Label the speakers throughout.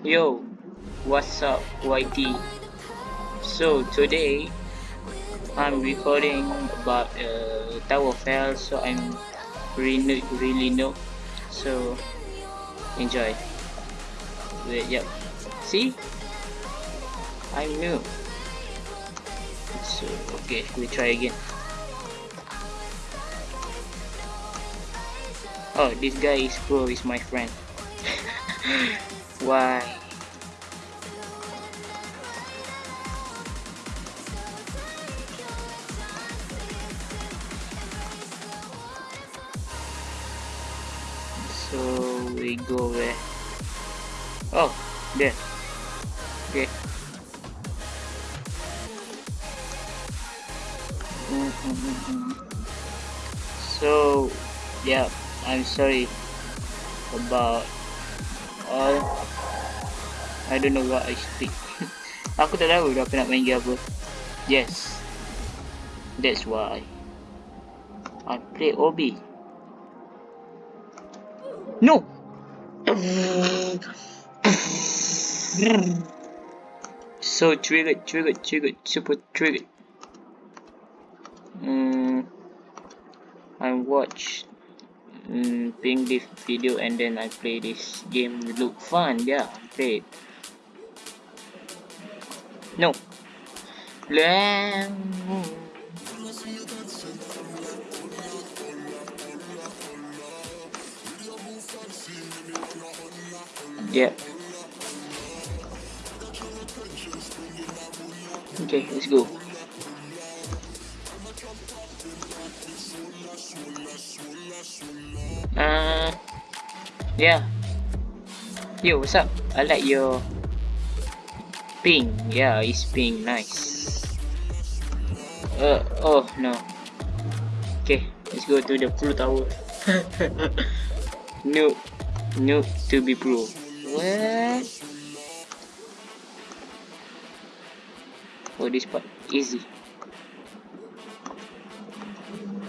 Speaker 1: Yo, what's up YT? So today I'm recording about uh, Tower of Hell so I'm really really new so enjoy. Wait yep. See? I'm new. So okay we try again. Oh this guy is pro is my friend. Why go where oh there okay. So yeah I'm sorry about all. I don't know what I speak aku tak tahu dah nak main game apa. Yes. That's why I play OB no so trigger, trigger, trigger, super trigger. mm, I watch mm, ping this video and then I play this game. It look fun yeah play it. No yeah. Okay let's go. Uh yeah. Yo what's up? I like your ping yeah it's ping nice. Uh oh no. Okay let's go to the pro tower. No no to be pro what oh this part easy.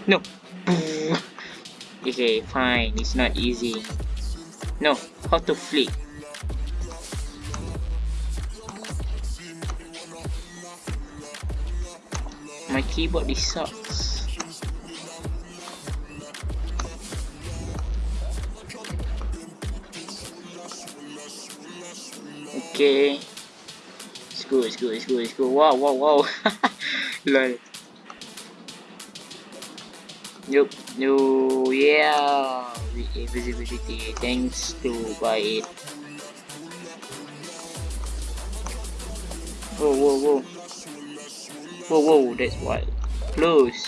Speaker 1: No. Okay uh, fine. It's not easy. No. How to flick my keyboard is sucks okay let's go let's go let's go wow wow wow lol Nope, no, yeah, invisibility, thanks to buy it. Whoa, whoa, whoa. Whoa, whoa, that's wild. Close.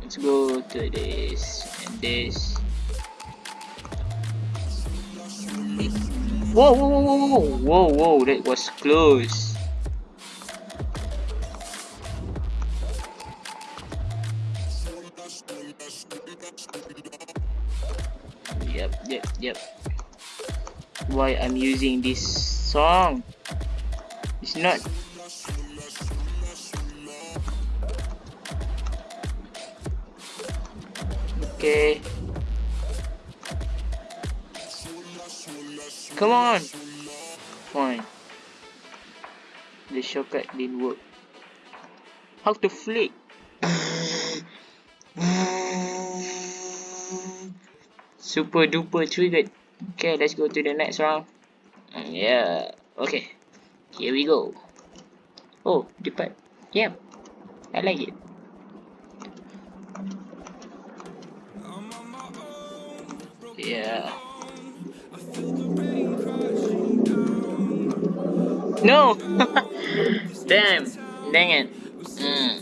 Speaker 1: Let's go to this and this. Whoa, whoa, whoa, whoa, whoa, whoa, that was close. Yep, yep, yep. Why I'm using this song? It's not. Okay. Come on. Fine. The shortcut didn't work. How to flick? Super duper triggered. Okay, let's go to the next round. Mm, yeah. Okay. Here we go. Oh, depart. Yeah. I like it. Yeah. No! Damn. Dang it. Mm.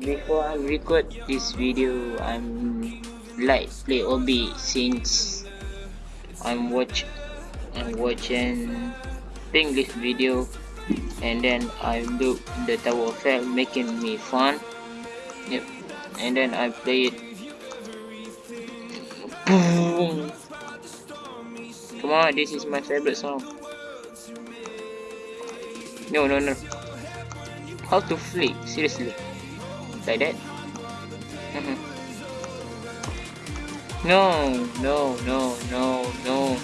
Speaker 1: Before I record this video, I'm like play OB since I'm watch I'm watching English video and then I look the Tower Effect making me fun. Yep. And then I play it. Boom. Come on, this is my favorite song. No, no, no. How to flick? Seriously. Like that? Mm -hmm. No, no, no, no, no.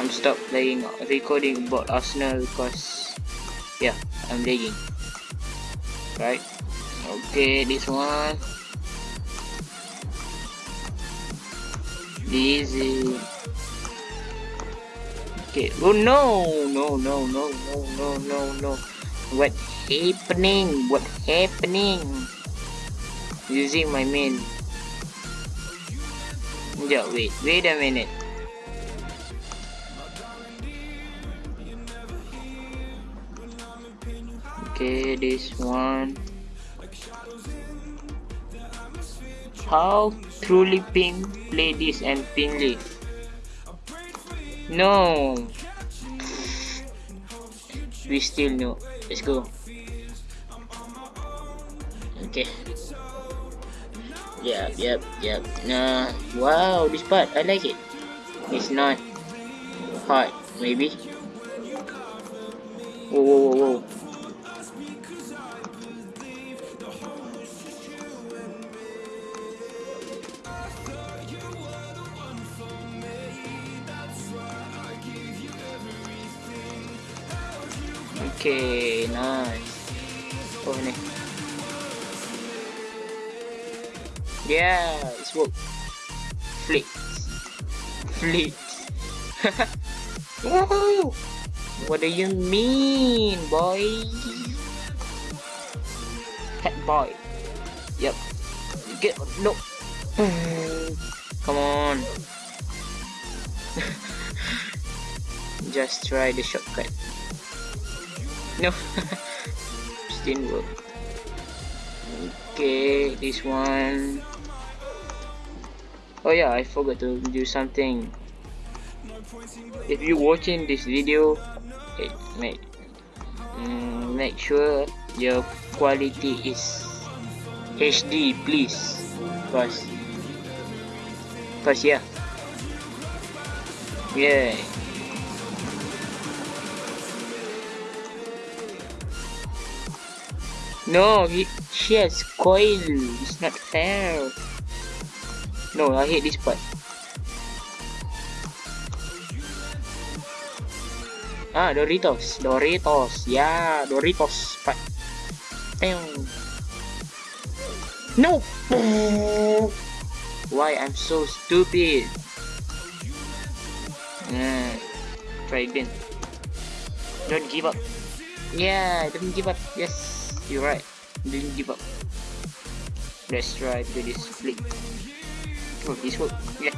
Speaker 1: I'm stop playing recording about Arsenal because yeah, I'm lagging. Right? Okay, this one. Easy. Oh no, no, no, no, no, no, no, no. What happening? What happening? Using my main. Yeah, wait, wait a minute. Okay, this one. How truly ping play this and ping leaf? No. We still know. Let's go. Okay. Yep, yep, yep. Nah. Wow, this part I like it. It's not hard, maybe. Whoa, whoa, whoa, whoa. Okay, nice. Oh ni. Yeah, it's work. Flicks. Flicks. What do you mean, boy? Head boy. Yep. Get no. Come on. Just try the shortcut. No. didn't work. Okay, this one. Oh yeah, I forgot to do something. If you're watching this video, it make mm, make sure your quality is HD, please. Cause, cause yeah, yeah. No, he, she has coil. It's not fair. No, I hate this part. Ah, Doritos. Doritos. Yeah, Doritos. Damn. No! Why I'm so stupid? Uh, try again. Don't give up. Yeah, don't give up. Yes. You're right. Didn't give up. Let's try to this flip. Oh, this work. Yeah.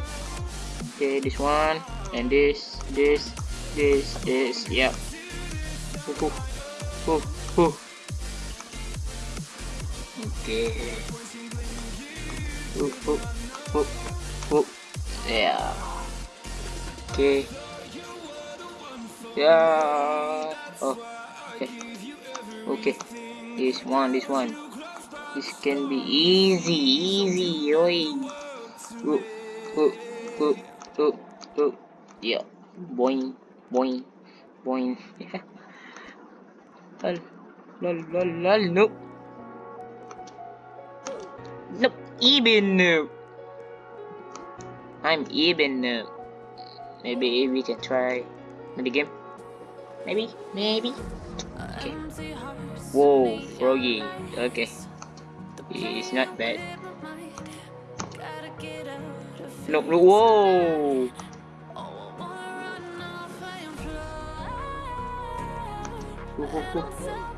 Speaker 1: Okay, this one and this, this, this, this. Yeah. Ooh, ooh, ooh. Okay. Ooh, ooh, ooh, ooh. Yeah. Okay. Yeah. Oh. Okay. Okay. This one, this one. This can be easy, easy, oi. Oop, oop, oop, oop, oop. Yeah. Boing, boing, boing. lol, lol, lol, lol, nope. Nope, even nope. I'm even nope. Maybe we can try the game. Maybe, maybe. Okay. Whoa, froggy. Okay. It's not bad. No, no, whoa!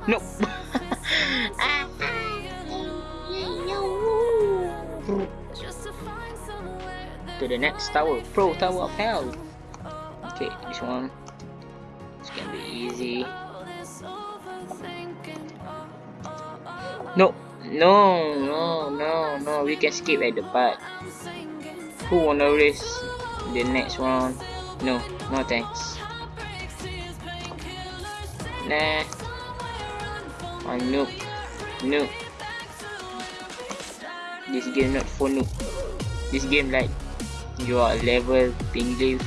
Speaker 1: No! to the next tower, Pro Tower of Hell. Okay, this one. No, no, no, no, no. We can skip at the part. Who wanna race the next one? No, no thanks. Nah. Ah, I'm noob. Noob. This game not for noob. This game like you are level ping leaf.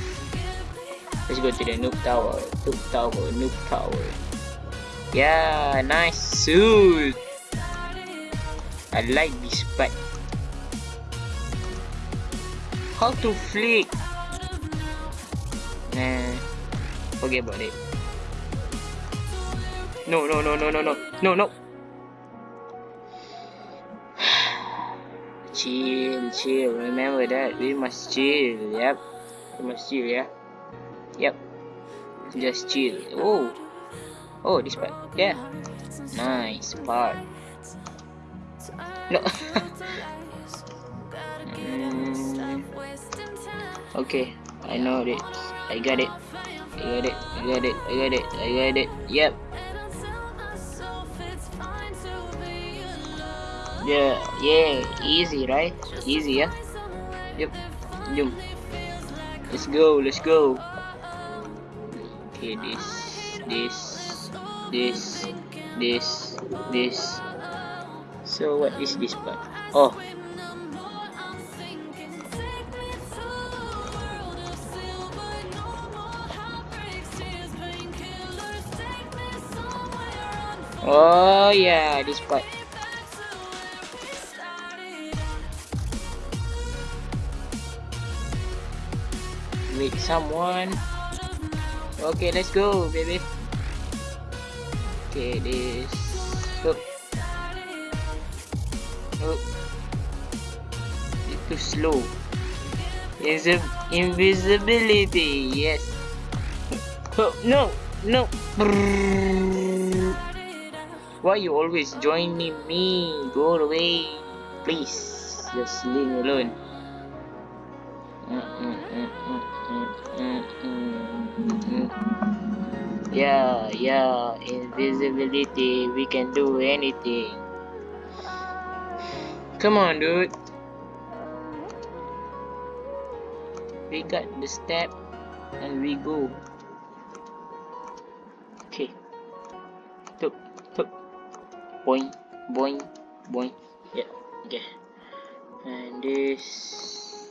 Speaker 1: Let's go to the noob tower. Noob tower. Noob tower. Yeah, nice suit. I like this part. How to flick? Nah, forget about it. No, no, no, no, no, no, no, no. chill, chill. Remember that we must chill. Yep, we must chill. Yeah. Yep. Just chill. Oh, oh, this part. Yeah. Nice part. No. mm. Okay, I know it. I got it. I got it. I got it. I got it. I got it. Yep. Yeah, yeah, easy, right? Easy, yeah? Yep. Yep. Let's go, let's go. Okay, this, this, this, this, this. So what is this part? Oh. Oh yeah, this part. Meet someone. Okay, let's go, baby. Okay, this. Look. It's too slow. Invis invisibility, yes. Oh, no, no. Why you always joining me? Go away, please. Just leave me alone. Mm, mm, mm, yeah, yeah, invisibility, we can do anything. Come on, dude. We got the step and we go. Okay. Tup, tup. Boing, boing, boing. Yeah, okay. And this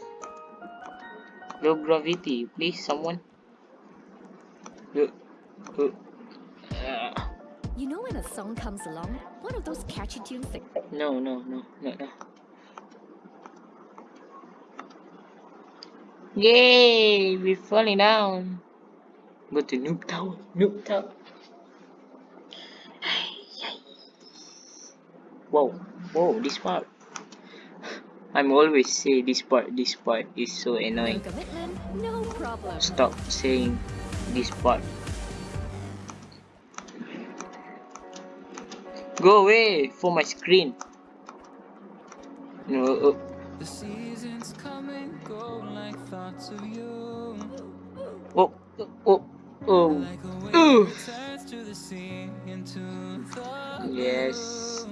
Speaker 1: low gravity, please, someone. Uh, uh,
Speaker 2: You know when a song comes along, one of those catchy tunes that
Speaker 1: no, no, no, no, no. Yay! We're falling down. Go to Noob Tower. Noob Tower. Whoa, whoa, this part. I'm always say this part, this part is so annoying.
Speaker 2: no.
Speaker 1: Stop saying this part. Go away for my screen. No, uh,
Speaker 3: The seasons come and go like thoughts of you.
Speaker 1: oh, oh, oh, oh.
Speaker 3: that turns to the sea into the
Speaker 1: Yes.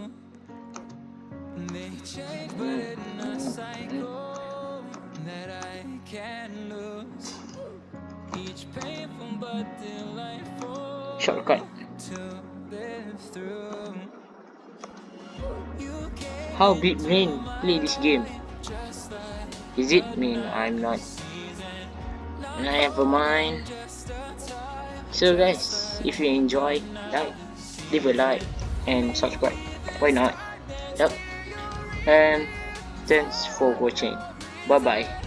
Speaker 3: They change, but in a cycle that I can't lose. Each painful but delightful
Speaker 1: Shortcut.
Speaker 3: to live through.
Speaker 1: How big men play this game? Is it mean I'm not? Never mind. So guys, if you enjoy, like, leave a like and subscribe. Why not? Yep. And thanks for watching. Bye bye.